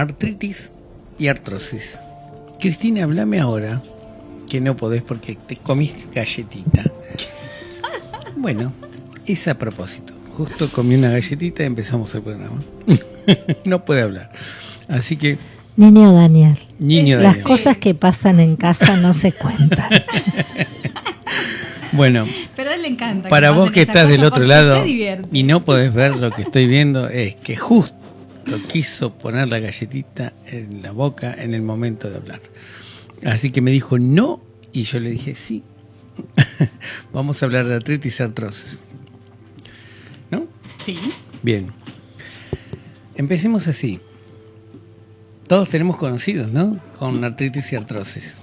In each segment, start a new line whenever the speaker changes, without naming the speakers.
artritis y artrosis. Cristina, háblame ahora, que no podés porque te comiste galletita. Bueno, es a propósito. Justo comí una galletita y empezamos el programa. no puede hablar. Así que...
Niño Daniel.
Niño
Las
Daniel.
cosas que pasan en casa no se cuentan.
Bueno,
Pero a él le encanta.
para vos que estás del otro lado y no podés ver lo que estoy viendo, es que justo quiso poner la galletita en la boca en el momento de hablar. Así que me dijo no y yo le dije sí. Vamos a hablar de artritis y artrosis. ¿No?
Sí.
Bien. Empecemos así. Todos tenemos conocidos, ¿no? Con artritis y artrosis.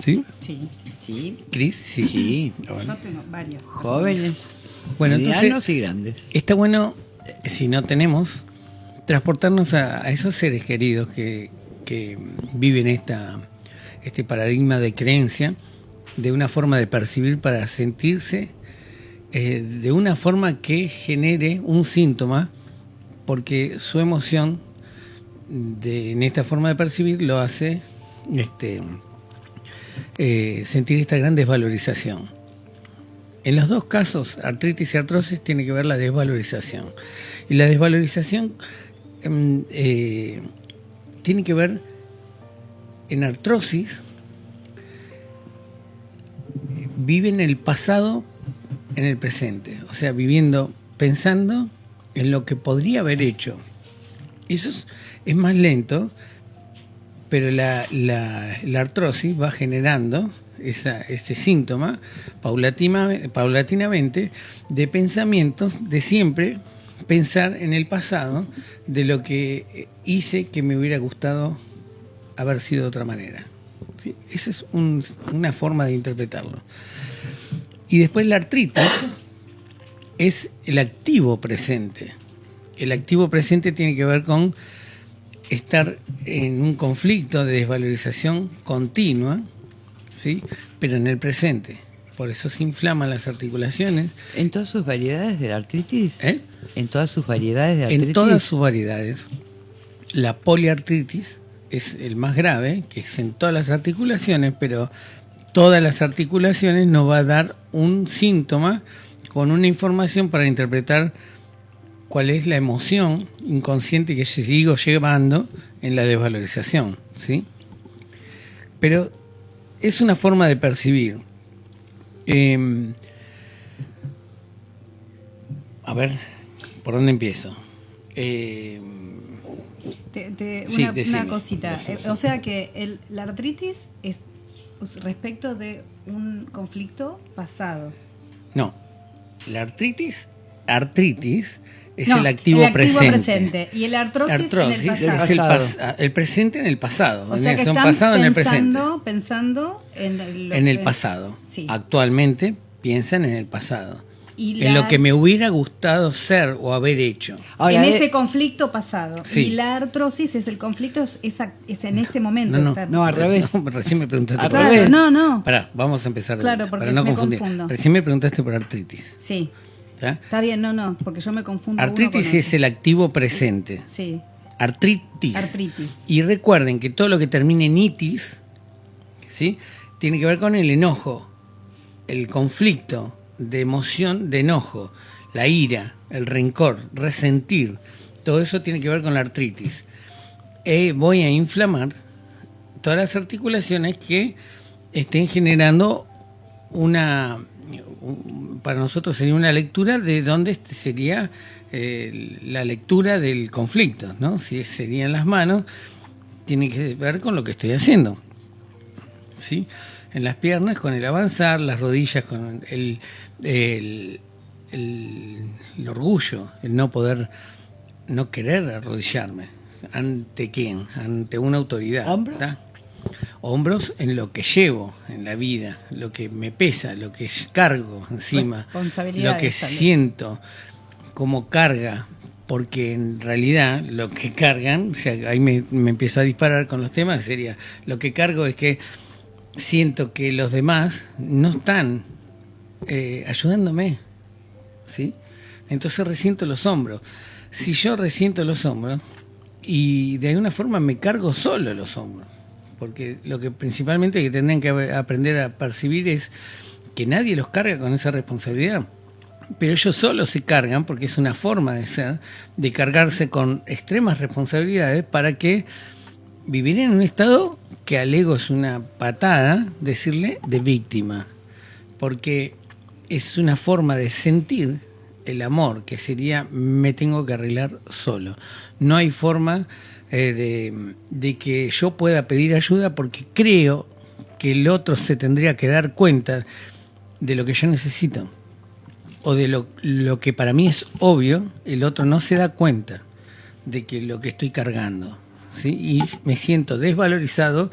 ¿Sí?
Sí.
Sí,
Cris, sí.
sí.
Bueno.
Yo tengo varios.
Jóvenes,
Bueno, entonces
medianos y grandes.
está bueno, eh, si no tenemos, transportarnos a, esos seres queridos que, que viven esta, este paradigma de creencia de una forma de percibir para sentirse eh, de una forma que genere un síntoma, porque su emoción de, en esta forma de percibir lo hace este, eh, sentir esta gran desvalorización. En los dos casos, artritis y artrosis, tiene que ver la desvalorización. Y la desvalorización eh, tiene que ver en artrosis, vive en el pasado, en el presente. O sea, viviendo, pensando en lo que podría haber hecho. Eso es, más lento, pero la, artrosis va generando ese síntoma paulatinamente de pensamientos de siempre pensar en el pasado de lo que hice que me hubiera gustado haber sido de otra manera. Esa es un- una forma de interpretarlo. Y después la artritis es el activo presente. El activo presente tiene que ver con estar en un conflicto de desvalorización continua, ¿sí? pero en el presente. Por eso se inflaman las articulaciones.
¿En todas sus variedades de la artritis?
¿eh?
¿En todas sus variedades de artritis?
En todas sus variedades, la poliartritis es el más grave, que es en todas las articulaciones, pero todas las articulaciones nos va a dar un síntoma con una información para interpretar cuál es la emoción inconsciente que sigo llevando en la desvalorización, ¿sí? Pero es una forma de percibir. Em, a ver, ¿por dónde empiezo? Em,
Te- te-
Sí,
una,
decime.
una cosita.
Decime.
Eh, O sea que el- la artritis es respecto de un conflicto pasado.
no, la artritis, artritis es
No,
el activo, presente.
presente. Y el artrosis,
Artrosis
en el
es
pasado.
el,
Pasado.
pas- el presente en el pasado.
O sea que
Son
están
pasado en el presente.
pensando, pensando en, el-
En el pasado.
Sí.
Actualmente piensan en el pasado.
Y
En lo que me hubiera gustado ser o haber hecho.
Ahora,
en
de-
ese conflicto pasado.
Sí.
Y la artrosis es el conflicto, es, es en este momento.
No, no,
está-
No, al revés.
No, recién me preguntaste
Al
por
revés.
no, no.
Pará, vamos a empezar
Claro, porque
para no
me
confundir.
confundo.
Recién me preguntaste por artritis.
Sí. Está bien, no, no, porque yo me confundo. uno
Artritis
con
es el activo presente.
Sí,
Artritis.
artritis.
Y recuerden que todo lo que termine en itis, ¿sí? Tiene que ver con el enojo, el conflicto de emoción, de enojo, la ira, el rencor, resentir. Todo eso tiene que ver con la artritis. Eh, voy a inflamar todas las articulaciones que estén generando una, un- para nosotros sería una lectura de dónde este sería eh, la lectura del conflicto, ¿no? Si serían las manos, tiene que ver con lo que estoy haciendo. ¿Sí? En las piernas con el avanzar, las rodillas con el, el, el- el orgullo, el no poder, no querer arrodillarme. ¿Ante quién? Ante una autoridad.
¿Hombros?
¿tá? Hombros en lo que llevo en la vida, lo que me pesa, lo que cargo encima, lo que siento como carga, porque en realidad lo que cargan, o sea, ahí me, me empiezo a disparar con los temas, sería, lo que cargo es que siento que los demás no están eh, ayudándome, ¿sí? Entonces resiento los hombros. Si yo resiento los hombros y de alguna forma me cargo solo los hombros. Porque lo que principalmente que tendrían que aprender a percibir es que nadie los carga con esa responsabilidad. Pero ellos solo se cargan, porque es una forma de ser, de cargarse con extremas responsabilidades para que vivir en un estado que al ego es una patada, decirle de víctima. Porque es una forma de sentir el amor, que sería me tengo que arreglar solo. No hay forma eh, de, de que yo pueda pedir ayuda porque creo que el otro se tendría que dar cuenta de lo que yo necesito. O de lo, lo que para mí es obvio, el otro no se da cuenta de que lo que estoy cargando. ¿sí? Y me siento desvalorizado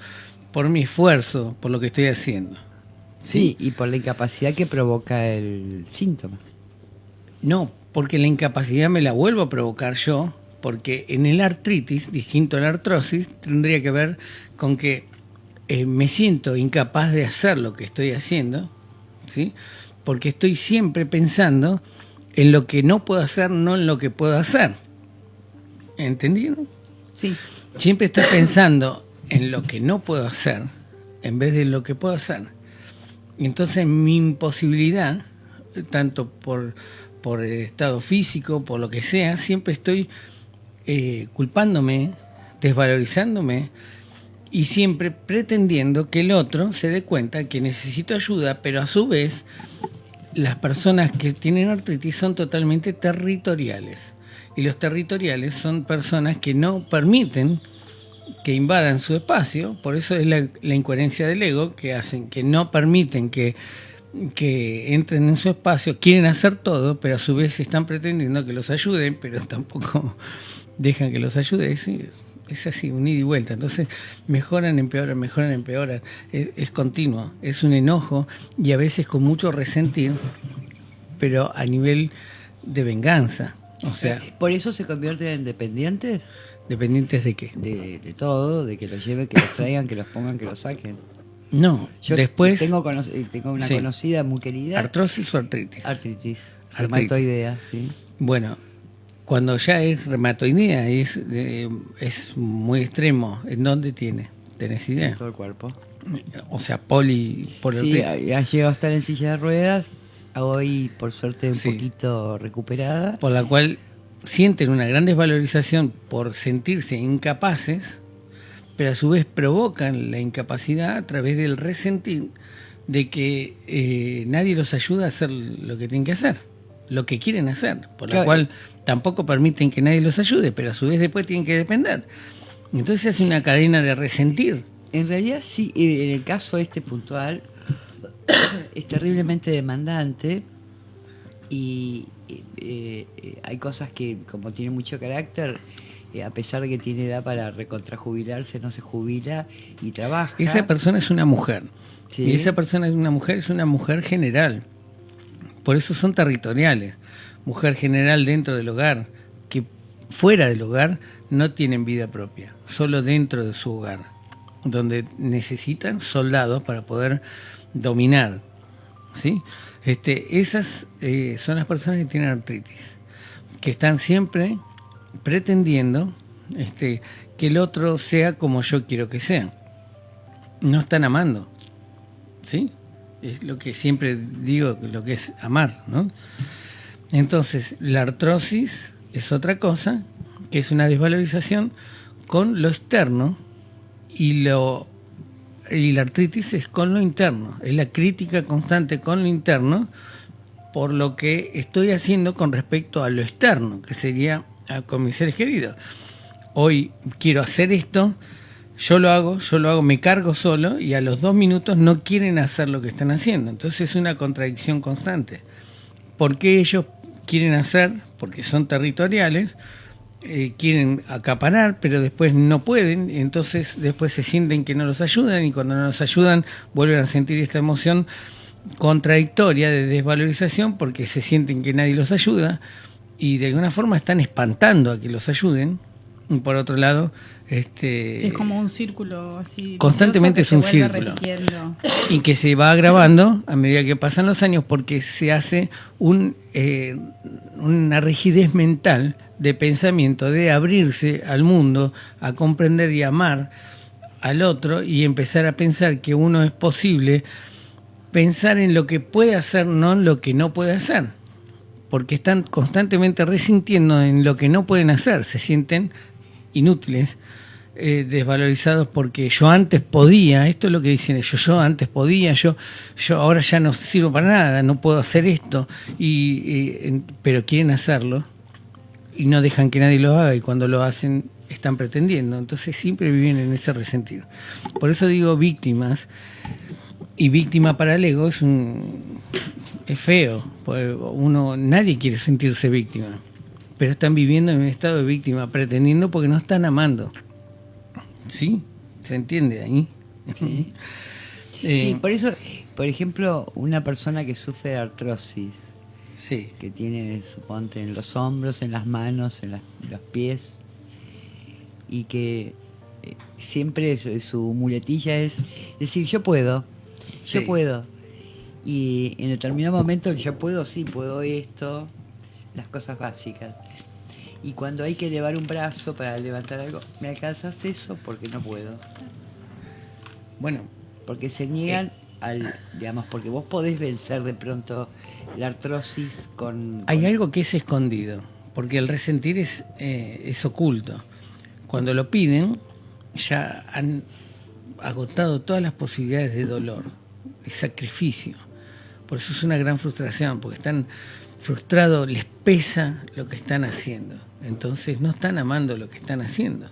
por mi esfuerzo, por lo que estoy haciendo.
Sí, y por la incapacidad que provoca el síntoma.
No, porque la incapacidad me la vuelvo a provocar yo, porque en el artritis, distinto a la artrosis, tendría que ver con que eh, me siento incapaz de hacer lo que estoy haciendo, ¿sí? Porque estoy siempre pensando en lo que no puedo hacer, no en lo que puedo hacer. ¿Entendieron?
Sí.
Siempre estoy pensando en lo que no puedo hacer en vez de lo que puedo hacer. Y entonces mi imposibilidad, tanto por, por el estado físico, por lo que sea, siempre estoy eh, culpándome, desvalorizándome y siempre pretendiendo que el otro se dé cuenta que necesito ayuda, pero a su vez las personas que tienen artritis son totalmente territoriales. Y los territoriales son personas que no permiten que invadan su espacio, por eso es la, la incoherencia del ego, que hacen que no permiten que, que entren en su espacio, quieren hacer todo, pero a su vez están pretendiendo que los ayuden, pero tampoco dejan que los ayude. Es, es así, un ida y vuelta. Entonces mejoran, empeoran, mejoran, empeoran. Es, es continuo, es un enojo y a veces con mucho resentir, pero a nivel de venganza. O sea,
Por eso se convierten en dependientes
dependientes de qué.
de, de todo, de que los lleven, que los traigan, que los pongan, que los saquen.
No,
Yo
después
tengo, eh, tengo una
Sí.
conocida muy querida.
artrosis o artritis.
artritis.
Artritis.
Reumatoidea, sí.
Bueno, cuando ya es reumatoidea y es, eh, es muy extremo, ¿en dónde tiene? ¿Tenés
En
idea?
todo el cuerpo.
O sea, poli por
Sí, ha, ha llegado a estar en silla de ruedas. Hoy, por suerte, un
Sí.
poquito recuperada.
por la cual sienten una gran desvalorización por sentirse incapaces, pero a su vez provocan la incapacidad a través del resentir de que eh, nadie los ayuda a hacer lo que tienen que hacer, lo que quieren hacer, por
Claro.
cual tampoco permiten que nadie los ayude, pero a su vez después tienen que depender. Entonces se hace una cadena de resentir.
En realidad, sí, en el caso este puntual, es terriblemente demandante y eh, eh, hay cosas que, como tiene mucho carácter, a pesar de que tiene edad para recontrajubilarse, no se jubila y trabaja.
Esa persona es una mujer.
Sí.
Y esa persona es una mujer, es una mujer general. Por eso son territoriales. Mujer general dentro del hogar, que fuera del hogar no tienen vida propia, solo dentro de su hogar, donde necesitan soldados para poder dominar. ¿sí? Este, esas eh, son las personas que tienen artritis, que están siempre pretendiendo este, que el otro sea como yo quiero que sea. No están amando. ¿Sí? Es lo que siempre digo, lo que es amar, ¿no? Entonces, la artrosis es otra cosa, que es una desvalorización con lo externo y lo y la artritis es con lo interno, es la crítica constante con lo interno por lo que estoy haciendo con respecto a lo externo, que sería con mis seres queridos. Hoy quiero hacer esto, yo lo hago, yo lo hago, me cargo solo y a los dos minutos no quieren hacer lo que están haciendo. Entonces es una contradicción constante. ¿Por qué ellos quieren hacer? Porque son territoriales, eh, quieren acaparar, pero después no pueden, entonces después se sienten que no los ayudan y cuando no los ayudan vuelven a sentir esta emoción contradictoria de desvalorización porque se sienten que nadie los ayuda y de alguna forma están espantando a que los ayuden por otro lado, este,
Sí, es como un círculo así.
Constantemente es un círculo.
repitiendo.
y que se va agravando a medida que pasan los años porque se hace un, eh, una rigidez mental de pensamiento, de abrirse al mundo, a comprender y amar al otro y empezar a pensar que uno es posible, pensar en lo que puede hacer, no en lo que no puede hacer. Porque están constantemente resintiendo en lo que no pueden hacer, se sienten inútiles, eh, desvalorizados porque yo antes podía, esto es lo que dicen ellos, yo antes podía, yo, yo ahora ya no sirvo para nada, no puedo hacer esto, y, en- pero quieren hacerlo y no dejan que nadie lo haga y cuando lo hacen están pretendiendo, entonces siempre viven en ese resentir. Por eso digo víctimas, y víctima para el ego es un es feo, porque uno nadie quiere sentirse víctima, pero están viviendo en un estado de víctima, pretendiendo porque no están amando. ¿Sí? ¿Se entiende ahí?
Sí.
Eh,
Sí, por eso, por ejemplo, una persona que sufre de artrosis,
sí.
que tiene, suponte, en los hombros, en las manos, en las- los pies, y que eh, siempre su, su muletilla es decir, yo puedo,
Sí.
yo puedo. Y en determinado momento, yo puedo, sí, puedo esto, las cosas básicas. Y cuando hay que elevar un brazo para levantar algo, ¿me alcanzas eso? Porque no puedo.
Bueno,
Porque se niegan al, digamos, porque vos podés vencer de pronto la artrosis con...
Hay
con-
algo que es escondido, porque el resentir es, eh, es oculto. Cuando lo piden, ya han agotado todas las posibilidades de dolor, de sacrificio. Por eso es una gran frustración, porque están frustrados, les pesa lo que están haciendo. Entonces no están amando lo que están haciendo.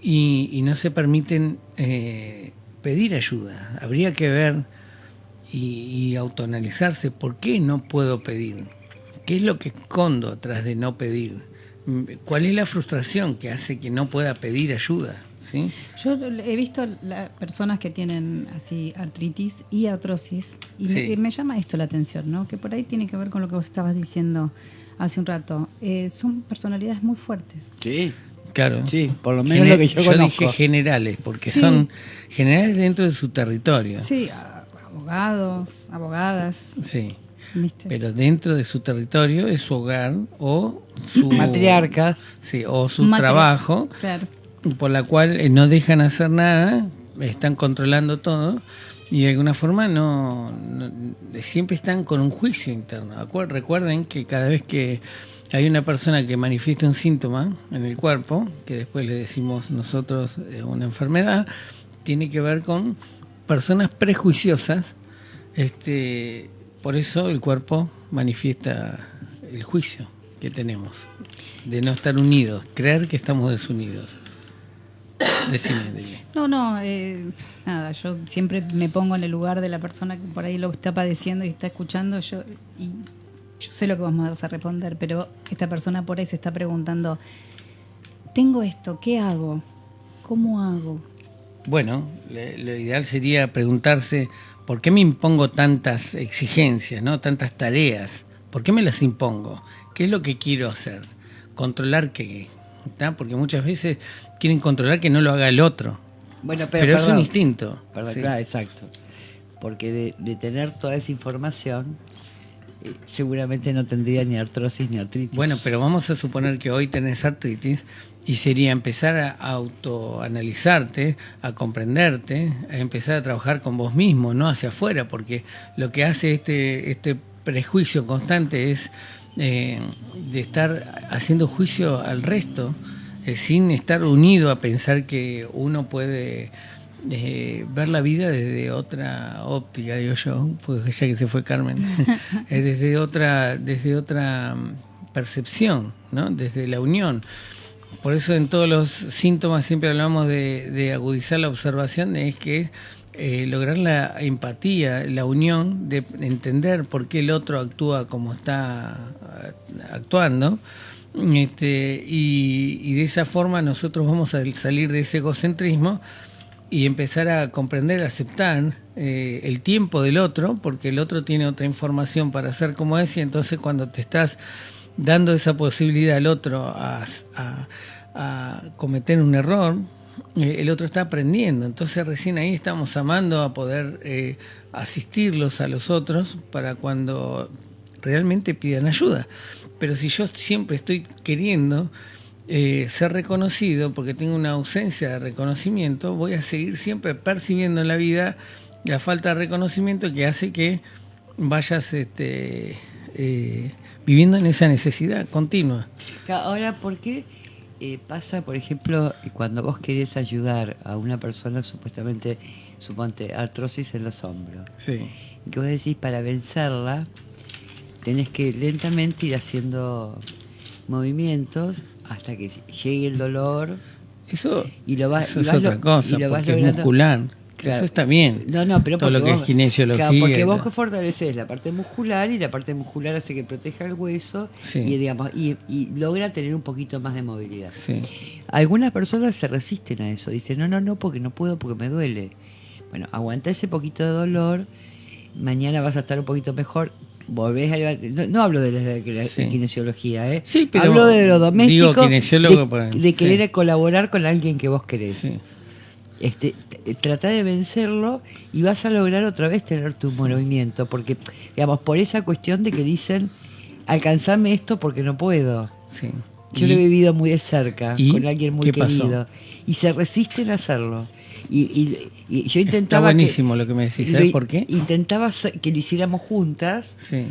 Y, no se permiten eh, pedir ayuda. Habría que ver y, y autoanalizarse por qué no puedo pedir. ¿Qué es lo que escondo atrás de no pedir? ¿Cuál es la frustración que hace que no pueda pedir ayuda? ¿Sí?
Yo he visto la- personas que tienen así artritis y artrosis y
Sí.
me, me llama esto la atención, ¿no? Que por ahí tiene que ver con lo que vos estabas diciendo hace un rato. Eh, son personalidades muy fuertes.
Sí,
Claro.
Sí, por lo menos lo que yo conozco.
dije generales, porque
Sí.
son generales dentro de su territorio.
Sí, abogados, abogadas,
Sí.
¿viste?
Pero dentro de su territorio es su hogar o su
matriarcas.
Sí, o su
Matri-
trabajo,
Claro.
Por la cual eh, no dejan hacer nada, están controlando todo y de alguna forma no, no- siempre están con un juicio interno. Recuerden que cada vez que hay una persona que manifiesta un síntoma en el cuerpo, que después le decimos nosotros eh, una enfermedad, tiene que ver con personas prejuiciosas. Este, por eso el cuerpo manifiesta el juicio que tenemos de no estar unidos, creer que estamos desunidos. Decime.
No, no, eh, nada, yo siempre me pongo en el lugar de la persona que por ahí lo está padeciendo y está escuchando, yo y yo sé lo que vamos a responder, pero esta persona por ahí se está preguntando, tengo esto, ¿qué hago? ¿Cómo hago?
Bueno, le- lo ideal sería preguntarse por qué me impongo tantas exigencias, ¿no? tantas tareas. ¿Por qué me las impongo? ¿Qué es lo que quiero hacer? ¿Controlar qué? Porque muchas veces quieren controlar que no lo haga el otro.
Bueno,
Pero,
pero,
es un instinto.
Perdón,
sí.
claro, exacto. Porque de, de tener toda esa información, eh, seguramente no tendría ni artrosis ni artritis.
Bueno, pero vamos a suponer que hoy tenés artritis y sería empezar a autoanalizarte, a comprenderte, a empezar a trabajar con vos mismo, no hacia afuera, porque lo que hace este, este prejuicio constante es eh, de estar haciendo juicio al resto, eh, sin estar unido a pensar que uno puede eh, ver la vida desde otra óptica, digo yo, porque ya que se fue Carmen, es desde otra, desde otra mm, percepción, ¿no? desde la unión. Por eso en todos los síntomas siempre hablamos de, de agudizar la observación, es que eh, lograr la empatía, la unión, de entender por qué el otro actúa como está eh, actuando. Este, y, de esa forma nosotros vamos a salir de ese egocentrismo y empezar a comprender, aceptar eh, el tiempo del otro, porque el otro tiene otra información para hacer como es, y entonces cuando te estás dando esa posibilidad al otro a, cometer un error, el otro está aprendiendo. Entonces recién ahí estamos amando a poder eh, asistirlos a los otros para cuando realmente pidan ayuda. Pero si yo siempre estoy queriendo eh, ser reconocido porque tengo una ausencia de reconocimiento, voy a seguir siempre percibiendo en la vida la falta de reconocimiento que hace que vayas este, eh, viviendo en esa necesidad continua.
Ahora, ¿por qué eh, pasa, por ejemplo, cuando vos querés ayudar a una persona supuestamente, suponte, artrosis en los hombros?
Sí.
Que vos decís, para vencerla, tenés que lentamente ir haciendo movimientos hasta que llegue el dolor.
Eso,
Y lo vas-
eso
y
es otra cosa,
y lo vas
porque es muscular.
Claro.
Eso está bien.
No, no, pero
Todo lo que
vos-
es kinesiología.
claro, porque vos
tal.
fortaleces la parte muscular y la parte muscular hace que proteja el hueso
Sí.
y, digamos, y, y logra tener un poquito más de movilidad.
Sí.
Algunas personas se resisten a eso, dicen, no, no, no, porque no puedo, porque me duele. Bueno, aguanta ese poquito de dolor, mañana vas a estar un poquito mejor, volvés a no, no hablo de la, de la
Sí.
kinesiología, ¿eh?
Sí, pero
hablo de lo doméstico,
digo kinesiólogo
de,
para-
de querer colaborar con alguien que vos querés. Este, trata de vencerlo y vas a lograr otra vez tener tu movimiento, porque, digamos, por esa cuestión de que dicen, alcanzame esto porque no puedo.
sí.
Yo
Y-
lo he vivido muy de cerca,
¿Y
con alguien muy
pasó?
querido. Y se resisten a hacerlo. Y, y- y yo
Está
intentaba.
buenísimo
que,
lo que me decís. ¿Sabes por qué?
Intentaba que lo hiciéramos juntas
Sí.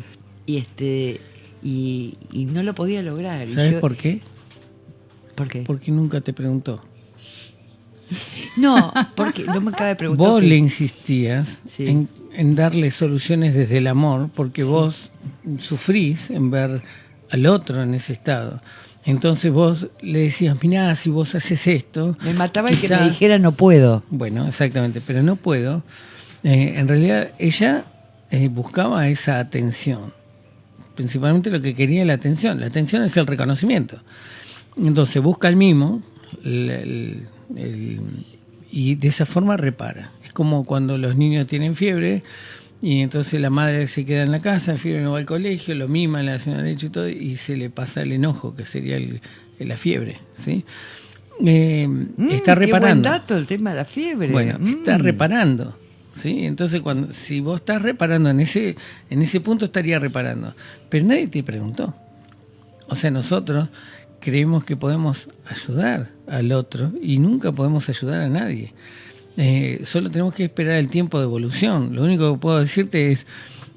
y este y, no lo podía lograr.
¿Sabes
yo-
por qué?
¿Por qué?
Porque nunca te preguntó.
No, porque no me acaba de preguntar.
Vos le insistías
Sí.
en, en darle soluciones desde el amor, porque vos sufrís en ver al otro en ese estado. Entonces vos le decías, mirá, si vos haces esto...
Me mataba el que me dijera no puedo.
Bueno, exactamente, pero no puedo. Eh, en realidad ella eh, buscaba esa atención. Principalmente lo que quería la atención. La atención es el reconocimiento. Entonces busca el mimo el- el- el- y de esa forma repara. Es como cuando los niños tienen fiebre y entonces la madre se queda en la casa, el fiebre no va al colegio, lo mima, le hace una leche y todo y se le pasa el enojo, que sería el- la fiebre. ¿sí? Eh,
Mm,
está
Qué buen
reparando.
dato el tema de la fiebre.
Bueno,
Mm.
está reparando. ¿sí? Entonces, cuando, si vos estás reparando en ese, en ese punto, estaría reparando. Pero nadie te preguntó. O sea, nosotros creemos que podemos ayudar al otro y nunca podemos ayudar a nadie. Eh, solo tenemos que esperar el tiempo de evolución. Lo único que puedo decirte es,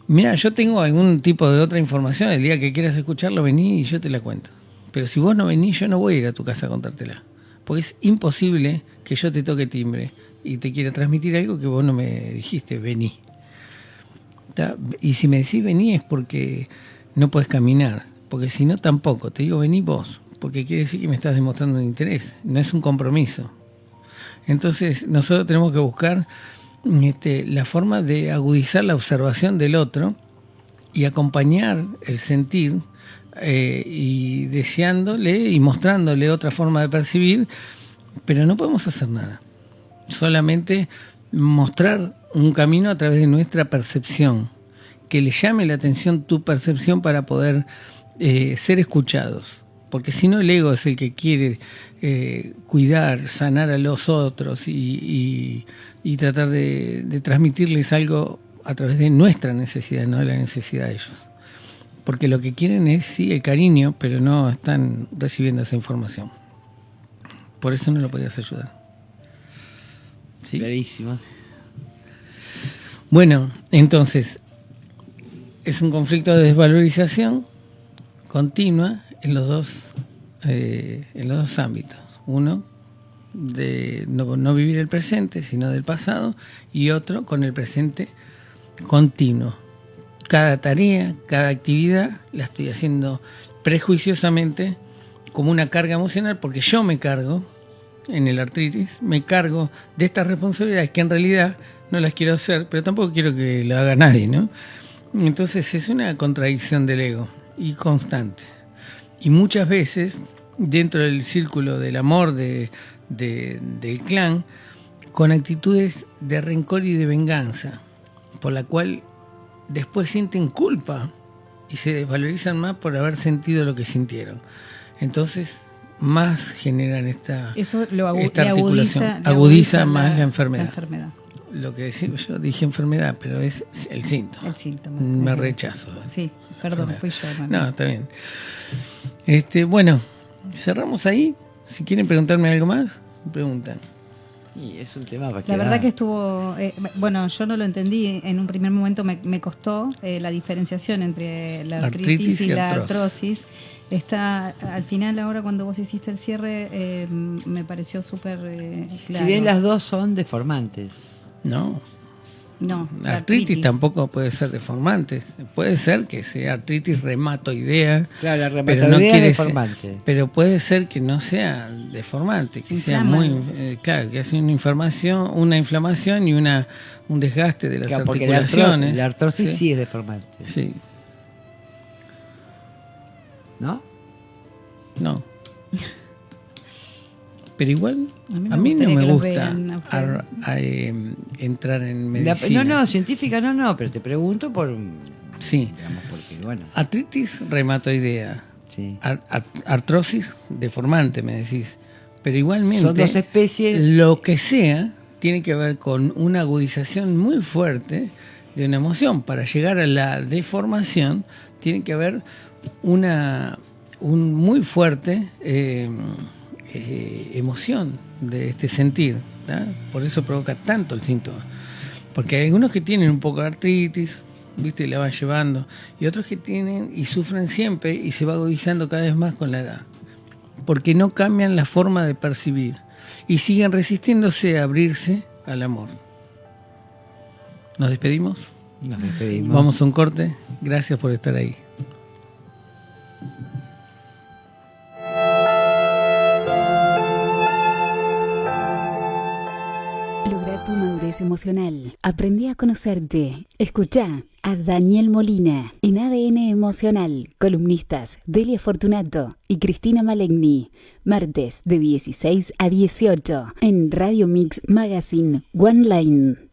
mira, yo tengo algún tipo de otra información, el día que quieras escucharlo, vení y yo te la cuento. Pero si vos no venís, yo no voy a ir a tu casa a contártela. Porque es imposible que yo te toque timbre y te quiera transmitir algo que vos no me dijiste, vení. Y si me decís vení es porque no puedes caminar, porque si no tampoco, te digo vení vos, porque quiere decir que me estás demostrando un interés, no es un compromiso. Entonces nosotros tenemos que buscar este, la forma de agudizar la observación del otro y acompañar el sentir eh, y deseándole y mostrándole otra forma de percibir, pero no podemos hacer nada. Solamente mostrar un camino a través de nuestra percepción, que le llame la atención tu percepción para poder eh, ser escuchados. Porque si no, el ego es el que quiere eh, cuidar, sanar a los otros y, y- y tratar de, de transmitirles algo a través de nuestra necesidad, no de la necesidad de ellos. Porque lo que quieren es, sí, el cariño, pero no están recibiendo esa información. Por eso no lo podías ayudar. ¿Sí?
Clarísimo.
Bueno, entonces, es un conflicto de desvalorización continua en los dos, eh, en los dos ámbitos. Uno, de no, no vivir el presente, sino del pasado, y otro con el presente continuo. Cada tarea, cada actividad la estoy haciendo prejuiciosamente como una carga emocional porque yo me cargo en el artritis, me cargo de estas responsabilidades que en realidad no las quiero hacer, pero tampoco quiero que lo haga nadie, ¿no? Entonces es una contradicción del ego y constante. Y muchas veces, dentro del círculo del amor de, de- del clan, con actitudes de rencor y de venganza, por la cual después sienten culpa y se desvalorizan más por haber sentido lo que sintieron. Entonces más generan esta,
Eso lo agu-
esta articulación.
agudiza,
más la enfermedad.
la enfermedad,
Lo que decimos, yo dije enfermedad, pero es el síntoma.
el síntoma.
Me rechazo.
Sí, perdón, fui yo. hermano.
No, está bien. Este, bueno, cerramos ahí. Si quieren preguntarme algo más, preguntan.
Y es un tema para
La verdad que estuvo, eh, bueno, yo no lo entendí, en un primer momento me, me costó eh, la diferenciación entre la artritis,
Artritis y
y la
artrosis.
artrosis. Está, al final ahora cuando vos hiciste el cierre eh, me pareció súper eh, claro.
Si bien las dos son deformantes.
No,
No,
la artritis, tampoco puede ser deformante. Puede ser que sea artritis reumatoidea.
Claro, la
pero no
es
quiere
deformante.
ser- pero puede ser que no sea deformante, que
Se
sea
inflama.
muy eh, claro, que hace una inflamación, una inflamación y una un desgaste de las
Claro, la,
articulaciones.
la artrosis sí.
sí,
es deformante.
sí,
¿No?
no. Pero igual
A
a
mí
no me gusta
a
a, eh, entrar en
La-
medicina.
no, no, científica no, no, pero te pregunto por.
Sí.
Digamos, porque, bueno.
Artritis reumatoidea.
Sí.
Ar- ar- artrosis deformante, me decís. Pero igualmente,
Son dos especies.
lo que sea tiene que ver con una agudización muy fuerte de una emoción. Para llegar a la deformación, tiene que haber una un muy fuerte eh, eh, emoción de este sentir. ¿tá? Por eso provoca tanto el síntoma. Porque hay algunos que tienen un poco de artritis, ¿viste? Y la van llevando. Y otros que tienen y sufren siempre y se va agudizando cada vez más con la edad. Porque no cambian la forma de percibir. Y siguen resistiéndose a abrirse al amor. ¿Nos despedimos?
Nos despedimos.
Vamos a un corte. Gracias por estar ahí.
Emocional. Aprendí a conocerte. Escucha a Daniel Molina en ADN Emocional. Columnistas Delia Fortunato y Cristina Malegni. Martes de 16 a 18 en Radio Mix Magazine One Line.